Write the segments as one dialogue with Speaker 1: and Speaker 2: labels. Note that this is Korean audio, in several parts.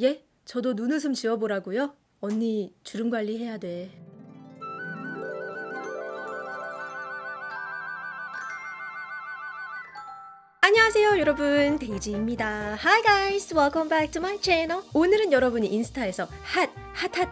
Speaker 1: 예? 저도 눈웃음 지어보라고요? 언니 주름 관리해야 돼. 여러분 데이지입니다. Hi guys welcome back to my channel. 오늘은 여러분이 인스타에서 핫 핫핫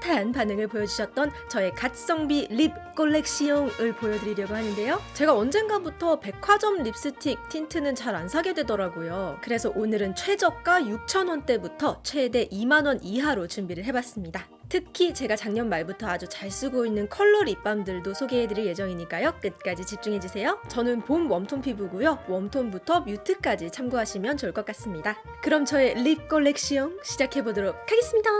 Speaker 1: 핫한 반응을 보여주셨던 저의 갓성비 lip collection을 보여드리려고 하는데요. 제가 언젠가부터 백화점 립스틱 틴트는 잘 안 사게 되더라고요. 그래서 오늘은 최저가 6,000원대부터 최대 2만원 이하로 준비를 해봤습니다 특히 제가 작년 말부터 아주 잘 쓰고 있는 컬러 립밤들도 소개해드릴 예정이니까요. 끝까지 집중해주세요. 저는 봄 웜톤 피부고요. 웜톤부터 mute까지 참고하시면 좋을 것 같습니다. 그럼 저의 lip 컬렉션 시작해보도록 하겠습니다.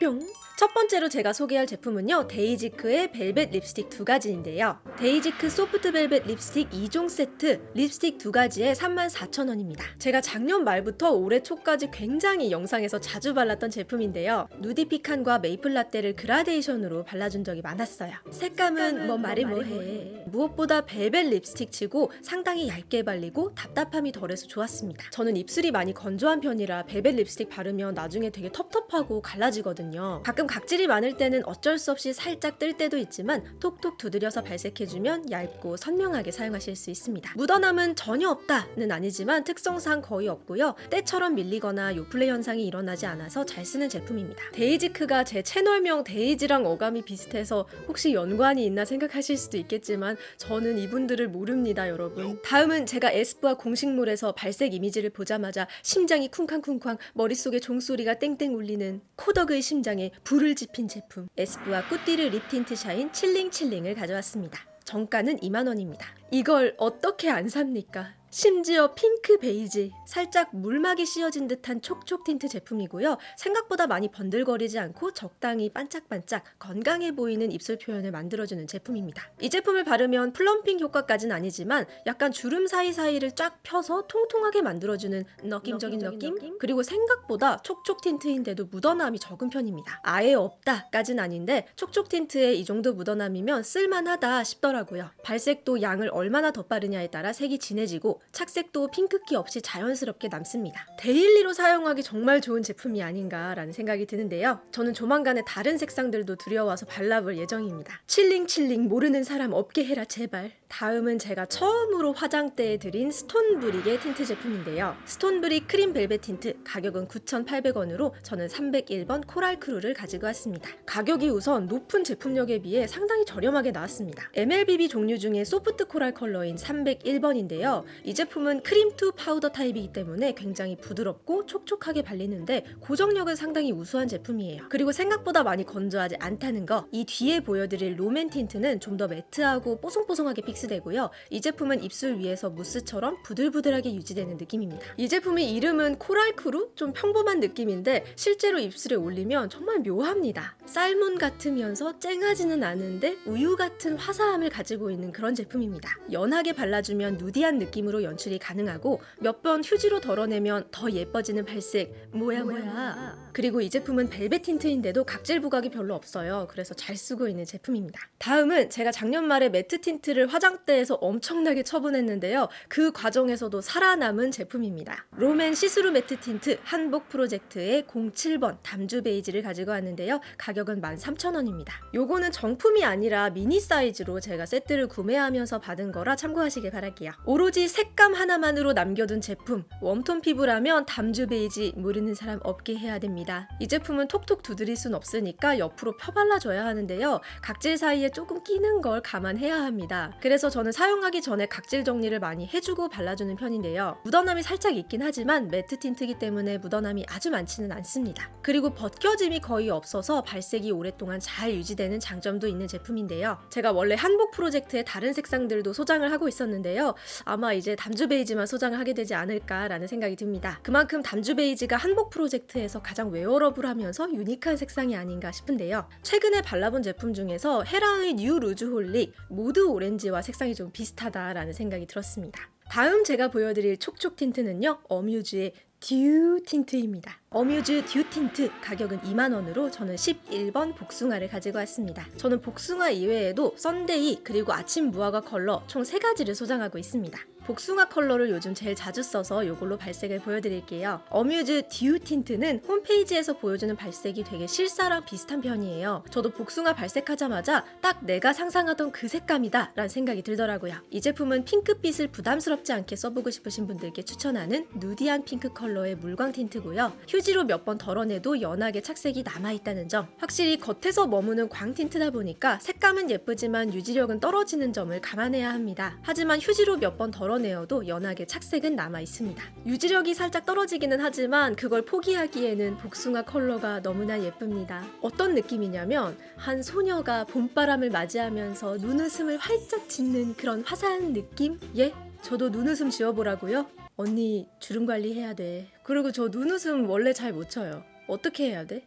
Speaker 1: 뿅! 첫 번째로 제가 소개할 제품은요 데이지크의 벨벳 립스틱 두 가지인데요. 데이지크 소프트 벨벳 립스틱 2종 세트 립스틱 두 가지에 34,000원입니다. 제가 작년 말부터 올해 초까지 굉장히 영상에서 자주 발랐던 제품인데요. 누디 피칸과 메이플 라떼를 그라데이션으로 발라준 적이 많았어요. 색감은 뭐 말해 뭐해? 무엇보다 벨벳 립스틱 치고 상당히 얇게 발리고 답답함이 덜해서 좋았습니다. 저는 입술이 많이 건조한 편이라 벨벳 립스틱 바르면 나중에 되게 텁텁하고 갈라지거든요 가끔 각질이 많을 때는 어쩔 수 없이 살짝 뜰 때도 있지만 톡톡 두드려서 발색해주면 얇고 선명하게 사용하실 수 있습니다. 묻어남은 전혀 없다는 아니지만 특성상 거의 없고요. 때처럼 밀리거나 요플레 현상이 일어나지 않아서 잘 쓰는 제품입니다. 데이지크가 제 채널명 데이지랑 어감이 비슷해서 혹시 연관이 있나 생각하실 수도 있겠지만 저는 이분들을 모릅니다 여러분. 다음은 제가 에스쁘아 공식몰에서 발색 이미지를 보자마자 심장이 쿵쾅쿵쾅 머릿속에 종소리가 땡땡 울리는 코덕의 심장에 불을 지핀 제품 에스쁘아 꾸띠르 립 틴트 샤인 칠링칠링을 가져왔습니다. 정가는 2만원입니다. 이걸 어떻게 안 삽니까? 심지어 핑크 베이지, 살짝 물막이 씌어진 듯한 촉촉 틴트 제품이고요. 생각보다 많이 번들거리지 않고 적당히 반짝반짝 건강해 보이는 입술 표현을 만들어주는 제품입니다. 이 제품을 바르면 plumping 효과까지는 아니지만 약간 주름 사이사이를 쫙 펴서 통통하게 만들어주는 느낌적인 느낌? 그리고 생각보다 촉촉 틴트인데도 묻어남이 적은 편입니다. 아예 없다까진 아닌데 촉촉 틴트에 이 정도 묻어남이면 쓸만하다 싶더라고요. 발색도 양을 얼마나 더 바르냐에 따라 색이 진해지고 착색도 핑크기 없이 자연스럽게 남습니다. daily로 사용하기 정말 좋은 제품이 아닌가 라는 생각이 드는데요. 저는 조만간에 다른 색상들도 들여와서 발라볼 예정입니다. 칠링칠링 모르는 사람 없게 해라 제발. 다음은 제가 처음으로 화장대에 들인 스톤브릭의 틴트 제품인데요. 스톤브릭 크림 벨벳 틴트 가격은 9,800원으로 저는 301번 코랄 크루를 가지고 왔습니다. 가격이 우선 높은 제품력에 비해 상당히 저렴하게 나왔습니다. MLBB 종류 중에 소프트 코랄 컬러인 301번인데요. 이 제품은 cream to powder 타입이기 때문에 굉장히 부드럽고 촉촉하게 발리는데 고정력은 상당히 우수한 제품이에요. 그리고 생각보다 많이 건조하지 않다는 거. 이 뒤에 보여드릴 롬앤 틴트는 좀 더 matte하고 뽀송뽀송하게 fix되고요. 이 제품은 입술 위에서 무스처럼 부들부들하게 유지되는 느낌입니다. 이 제품의 이름은 코랄크루? 좀 평범한 느낌인데 실제로 입술에 올리면 정말 묘합니다. salmon 같으면서 쨍하지는 않은데 우유 같은 화사함을 가지고 있는 그런 제품입니다. 연하게 발라주면 nudie한 느낌으로 연출이 가능하고 몇 번 휴지로 덜어내면 더 예뻐지는 발색 뭐야 뭐야 그리고 이 제품은 벨벳 틴트인데도 각질 부각이 별로 없어요 그래서 잘 쓰고 있는 제품입니다 다음은 제가 작년 말에 매트 틴트를 화장대에서 엄청나게 처분했는데요. 그 과정에서도 살아남은 제품입니다. 롬앤 시스루 매트 틴트 한복 프로젝트의 07번 담주 베이지를 가지고 왔는데요. 가격은 13,000원입니다. 요거는 정품이 아니라 미니 사이즈로 제가 세트를 구매하면서 받은 거라 참고하시길 바랄게요. 오로지 색감 하나만으로 남겨둔 제품 웜톤 피부라면 담주 베이지 모르는 사람 없게 해야 됩니다. 이 제품은 톡톡 두드릴 순 없으니까 옆으로 펴발라줘야 하는데요. 각질 사이에 조금 끼는 걸 감안해야 합니다. 그래서 저는 사용하기 전에 각질 정리를 많이 해주고 발라주는 편인데요 묻어남이 살짝 있긴 하지만 매트 틴트기 때문에 묻어남이 아주 많지는 않습니다 그리고 벗겨짐이 거의 없어서 발색이 오랫동안 잘 유지되는 장점도 있는 제품인데요 제가 원래 한복 프로젝트의 다른 색상들도 소장을 하고 있었는데요 아마 이제 담주 베이지만 소장을 하게 되지 않을까라는 생각이 듭니다. 그만큼 담주 베이지가 한복 프로젝트에서 가장 wearable하면서 unique한 색상이 아닌가 싶은데요. 최근에 발라본 제품 중에서 헤라의 뉴 루즈 홀릭 모드 오렌지와 색상이 좀 비슷하다라는 생각이 들었습니다. 다음 제가 보여드릴 촉촉 틴트는요. 어뮤즈의 듀 틴트입니다. 어뮤즈 듀 틴트 가격은 2만원으로 저는 11번 복숭아를 가지고 왔습니다. 저는 복숭아 이외에도 썬데이 그리고 아침 무화과 컬러 총 3가지를 소장하고 있습니다. 복숭아 컬러를 요즘 제일 자주 써서 이걸로 발색을 보여드릴게요. 어뮤즈 듀 틴트는 홈페이지에서 보여주는 발색이 되게 실사랑 비슷한 편이에요. 저도 복숭아 발색하자마자 딱 내가 상상하던 그 색감이다 라는 생각이 들더라고요. 이 제품은 핑크빛을 부담스럽지 않게 써보고 싶으신 분들께 추천하는 누디한 핑크 컬러의 물광 틴트고요. 휴지 로 몇 번 덜어내도 연하게 착색이 남아있다는 점. 확실히 겉에서 머무는 광 틴트다 보니까 색감은 예쁘지만 유지력은 떨어지는 점을 감안해야 합니다. 하지만 휴지로 몇번 덜어 덜어내어도 연하게 착색은 남아 있습니다. 유지력이 살짝 떨어지기는 하지만 그걸 포기하기에는 복숭아 컬러가 너무나 예쁩니다. 어떤 느낌이냐면 한 소녀가 봄바람을 맞이하면서 눈웃음을 활짝 짓는 그런 화사한 느낌? 예? 저도 눈웃음 지어보라고요? 언니 주름 관리해야 돼. 그리고 저 눈웃음 원래 잘 못 쳐요. 어떻게 해야 돼?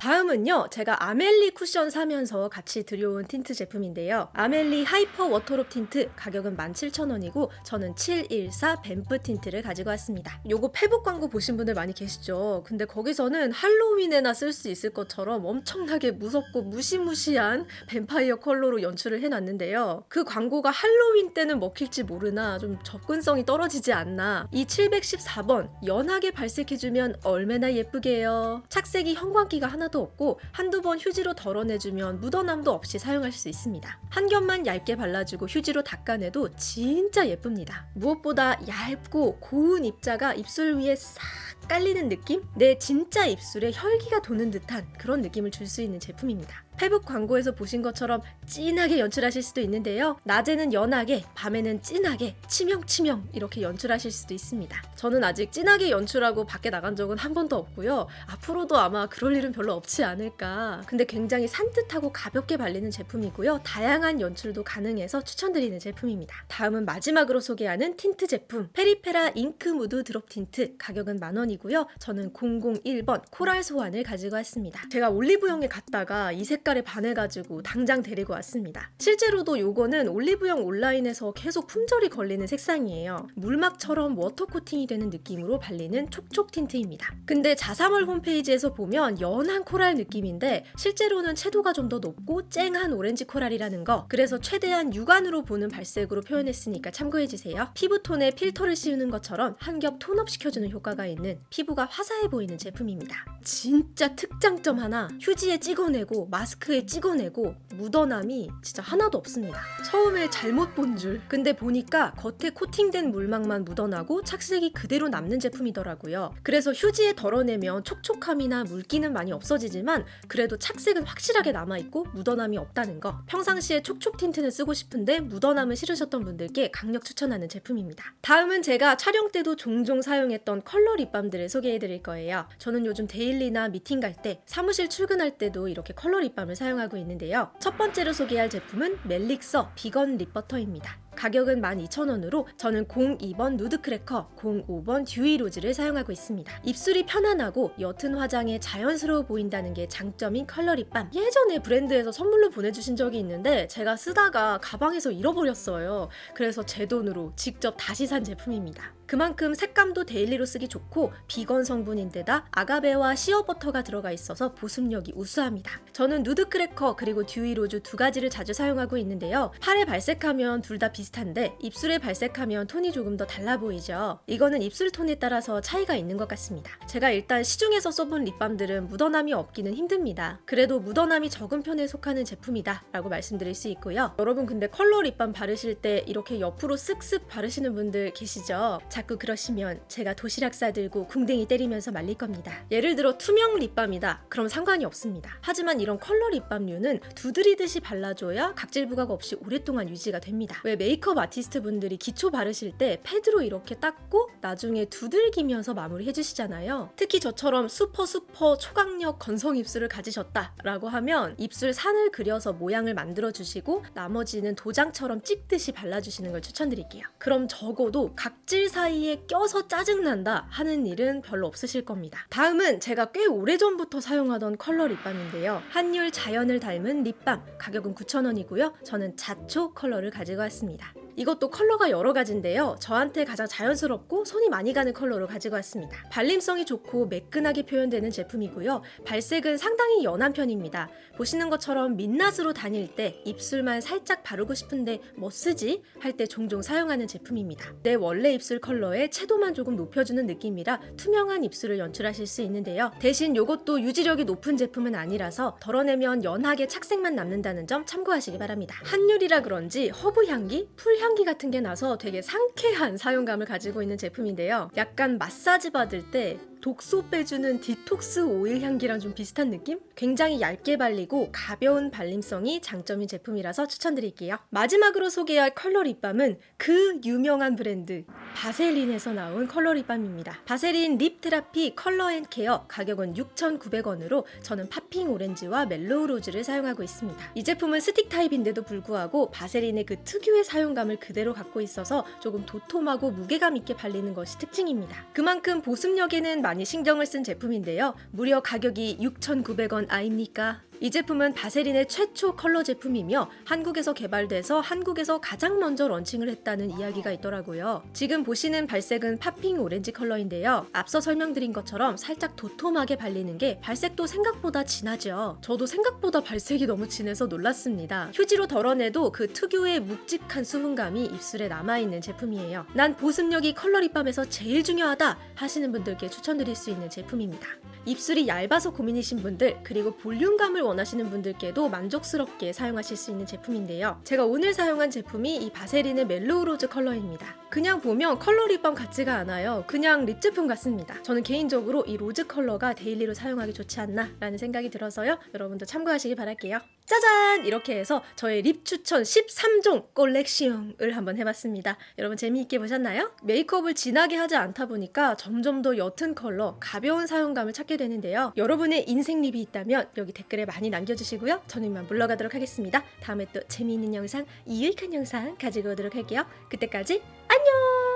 Speaker 1: 다음은요, 제가 아멜리 쿠션 사면서 같이 들여온 틴트 제품인데요. 아멜리 하이퍼 워터롭 틴트 가격은 17,000원이고 저는 714 뱀프 틴트를 가지고 왔습니다. 요거 페북 광고 보신 분들 많이 계시죠? 근데 거기서는 할로윈에나 쓸 수 있을 것처럼 엄청나게 무섭고 무시무시한 뱀파이어 컬러로 연출을 해놨는데요. 그 광고가 할로윈 때는 먹힐지 모르나 좀 접근성이 떨어지지 않나. 이 714번 연하게 발색해주면 얼마나 예쁘게요. 착색이 형광기가 하나 하나도 없고 한두 번 휴지로 덜어내주면 묻어남도 없이 사용할 수 있습니다. 한 겹만 얇게 발라주고 휴지로 닦아내도 진짜 예쁩니다. 무엇보다 얇고 고운 입자가 입술 위에 싹 깔리는 느낌? 내 진짜 입술에 혈기가 도는 듯한 그런 느낌을 줄 수 있는 제품입니다. 페북 광고에서 보신 것처럼 진하게 연출하실 수도 있는데요. 낮에는 연하게, 밤에는 진하게, 치명치명 이렇게 연출하실 수도 있습니다. 저는 아직 진하게 연출하고 밖에 나간 적은 한 번도 없고요. 앞으로도 아마 그럴 일은 별로 없지 않을까. 근데 굉장히 산뜻하고 가볍게 발리는 제품이고요. 다양한 연출도 가능해서 추천드리는 제품입니다. 다음은 마지막으로 소개하는 틴트 제품 페리페라 잉크 무드 드롭 틴트 가격은 만 원이고 요. 저는 001번 코랄 소환을 가지고 왔습니다. 제가 올리브영에 갔다가 이 색깔 색깔에 반해가지고 당장 데리고 왔습니다. 실제로도 요거는 올리브영 온라인에서 계속 품절이 걸리는 색상이에요. 물막처럼 워터 코팅이 되는 느낌으로 발리는 촉촉 틴트입니다. 근데 자사몰 홈페이지에서 보면 연한 코랄 느낌인데 실제로는 채도가 좀 더 높고 쨍한 오렌지 코랄이라는 거 그래서 최대한 육안으로 보는 발색으로 표현했으니까 참고해주세요. 피부톤에 필터를 씌우는 것처럼 한 겹 톤업 시켜주는 효과가 있는 피부가 화사해 보이는 제품입니다. 진짜 특장점 하나 휴지에 찍어내고 마스크에 찍어내고 묻어남이 진짜 하나도 없습니다. 처음에 잘못 본 줄. 근데 보니까 겉에 코팅된 물막만 묻어나고 착색이 그대로 남는 제품이더라고요. 그래서 휴지에 덜어내면 촉촉함이나 물기는 많이 없어지지만 그래도 착색은 확실하게 남아있고 묻어남이 없다는 거. 평상시에 촉촉 틴트는 쓰고 싶은데 묻어남은 싫으셨던 분들께 강력 추천하는 제품입니다. 다음은 제가 촬영 때도 종종 사용했던 컬러 립밤들을 소개해드릴 거예요. 저는 요즘 데일리나 미팅 갈 때, 사무실 출근할 때도 이렇게 컬러 립밤을 사용하고 있는데요. 첫 번째로 소개할 제품은 멜릭서 비건 립버터입니다. 가격은 12,000원으로 저는 02번 누드크래커, 05번 듀이로즈를 사용하고 있습니다. 입술이 편안하고 옅은 화장에 자연스러워 보인다는 게 장점인 컬러 립밤. 예전에 브랜드에서 선물로 보내주신 적이 있는데 제가 쓰다가 가방에서 잃어버렸어요. 그래서 제 돈으로 직접 다시 산 제품입니다. 그만큼 색감도 데일리로 쓰기 좋고 비건 성분인데다 아가베와 시어버터가 들어가 있어서 보습력이 우수합니다. 저는 누드 크래커 그리고 듀이 로즈 두 가지를 자주 사용하고 있는데요. 팔에 발색하면 둘 다 비슷한데 입술에 발색하면 톤이 조금 더 달라 보이죠. 이거는 입술 톤에 따라서 차이가 있는 것 같습니다. 제가 일단 시중에서 써본 립밤들은 묻어남이 없기는 힘듭니다. 그래도 묻어남이 적은 편에 속하는 제품이다 라고 말씀드릴 수 있고요. 여러분 근데 컬러 립밤 바르실 때 이렇게 옆으로 쓱쓱 바르시는 분들 계시죠? 자꾸 그러시면 제가 도시락 싸들고 궁뎅이 때리면서 말릴 겁니다. 예를 들어 투명 립밤이다. 그럼 상관이 없습니다. 하지만 이런 컬러 립밤류는 두드리듯이 발라줘야 각질 부각 없이 오랫동안 유지가 됩니다. 왜 메이크업 아티스트 분들이 기초 바르실 때 패드로 이렇게 닦고 나중에 두들기면서 마무리 해주시잖아요. 특히 저처럼 슈퍼 슈퍼 초강력 건성 입술을 가지셨다 라고 하면 입술 산을 그려서 모양을 만들어 주시고 나머지는 도장처럼 찍듯이 발라주시는 걸 추천드릴게요. 그럼 적어도 각질 사이 사이에 껴서 짜증난다 하는 일은 별로 없으실 겁니다. 다음은 제가 꽤 오래전부터 사용하던 컬러 립밤인데요. 한율 자연을 닮은 립밤 가격은 9,000원이고요. 저는 자초 컬러를 가지고 왔습니다. 이것도 컬러가 여러 가지인데요. 저한테 가장 자연스럽고 손이 많이 가는 컬러로 가지고 왔습니다. 발림성이 좋고 매끈하게 표현되는 제품이고요. 발색은 상당히 연한 편입니다. 보시는 것처럼 민낯으로 다닐 때 입술만 살짝 바르고 싶은데 뭐 쓰지? 할 때 종종 사용하는 제품입니다. 내 원래 입술 컬러 의 채도만 조금 높여주는 느낌이라 투명한 입술을 연출하실 수 있는데요. 대신 이것도 유지력이 높은 제품은 아니라서 덜어내면 연하게 착색만 남는다는 점 참고하시기 바랍니다. 한율이라 그런지 허브 향기, 풀 향기 같은 게 나서 되게 상쾌한 사용감을 가지고 있는 제품인데요. 약간 마사지 받을 때 독소 빼주는 디톡스 오일 향기랑 좀 비슷한 느낌? 굉장히 얇게 발리고 가벼운 발림성이 장점인 제품이라서 추천드릴게요. 마지막으로 소개할 컬러 립밤은 그 유명한 브랜드 바셀린에서 나온 컬러 립밤입니다. 바셀린 립 테라피 컬러 앤 케어 가격은 6,900원으로 저는 팝핑 오렌지와 멜로우 로즈를 사용하고 있습니다. 이 제품은 스틱 타입인데도 불구하고 바셀린의 그 특유의 사용감을 그대로 갖고 있어서 조금 도톰하고 무게감 있게 발리는 것이 특징입니다. 그만큼 보습력에는 많이 신경을 쓴 제품인데요. 무려 가격이 6,900원 아입니까? 이 제품은 바세린의 최초 컬러 제품이며 한국에서 개발돼서 한국에서 가장 먼저 런칭을 했다는 이야기가 있더라고요. 지금 보시는 발색은 팝핑 오렌지 컬러인데요. 앞서 설명드린 것처럼 살짝 도톰하게 발리는 게 발색도 생각보다 진하죠. 저도 생각보다 발색이 너무 진해서 놀랐습니다. 휴지로 덜어내도 그 특유의 묵직한 수분감이 입술에 남아있는 제품이에요. 난 보습력이 컬러 립밤에서 제일 중요하다 하시는 분들께 추천드릴 수 있는 제품입니다. 입술이 얇아서 고민이신 분들 그리고 볼륨감을 원하시는 분들께도 만족스럽게 사용하실 수 있는 제품인데요. 제가 오늘 사용한 제품이 이 바세린의 mellow rose 컬러입니다. 그냥 보면 컬러 립밤 같지가 않아요. 그냥 lip 제품 같습니다. 저는 개인적으로 이 rose 컬러가 daily로 사용하기 좋지 않나 라는 생각이 들어서요. 여러분도 참고하시기 바랄게요. 짜잔! 이렇게 해서 저의 lip 추천 13종 콜렉시용을 한번 해봤습니다. 여러분 재미있게 보셨나요? 메이크업을 진하게 하지 않다 보니까 점점 더 옅은 컬러, 가벼운 사용감을 찾게 되는데요. 여러분의 인생 립이 있다면 여기 댓글에 많이 남겨주시고요. 저는 이만 물러가도록 하겠습니다. 다음에 또 재미있는 영상, 유익한 영상 가지고 오도록 할게요. 그때까지 안녕!